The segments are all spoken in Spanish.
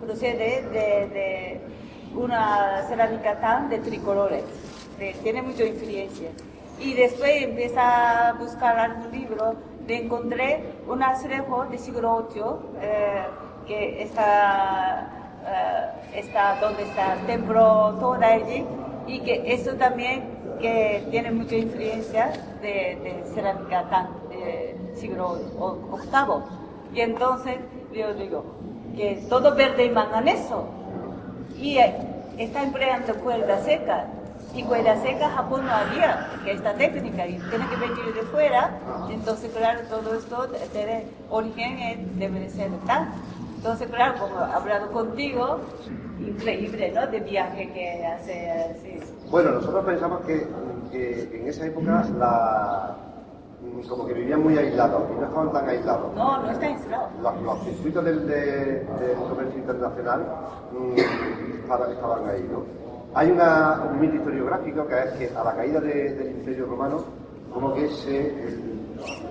procede de, de una cerámica tan de tricolores, tiene mucha influencia. Y después empieza a buscar algún libro, le encontré un azulejo de siglo VIII eh, que está, eh, está donde está el templo Todaiji y que eso también que tiene mucha influencia de, cerámica tan de siglo o- octavo. Y entonces yo digo que todo verde y manganeso y eh, está empleando cuerda seca. Y cuerda seca Japón no había que esta técnica y tiene que venir de fuera. Entonces, claro, todo esto tiene origen en- debe de ser tan. Entonces, claro, como he hablado contigo, increíble, ¿no? De viaje que hace. Bueno, nosotros pensamos que, que en esa época la, como que vivían muy aislados y no estaban tan aislados. No, no está aislado. Los, los circuitos del, de- del comercio internacional mm, estaban, estaban ahí, ¿no? Hay una, un mito historiográfico que es que a la caída de- del Imperio Romano, como que se, el-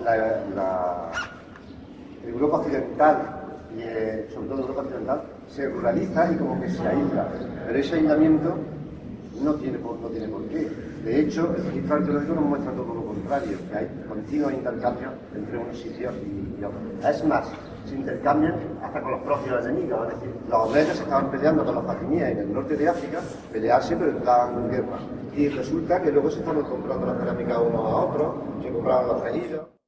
la, la- Europa Occidental y eh, sobre todo Europa Occidental se ruraliza y como que se aísla. Pero ese aislamiento no tiene por, no tiene por qué. De hecho, el registro arqueológico nos muestra todo lo que hay continuos intercambios entre unos sitios y, otros. Es más, se intercambian hasta con los propios enemigos, es decir, los estaban peleando con los fatimíes en el norte de África, pelearse pero en plan guerra. Y resulta que luego se estaban comprando la cerámica unos a otros, se compraban los tejidos.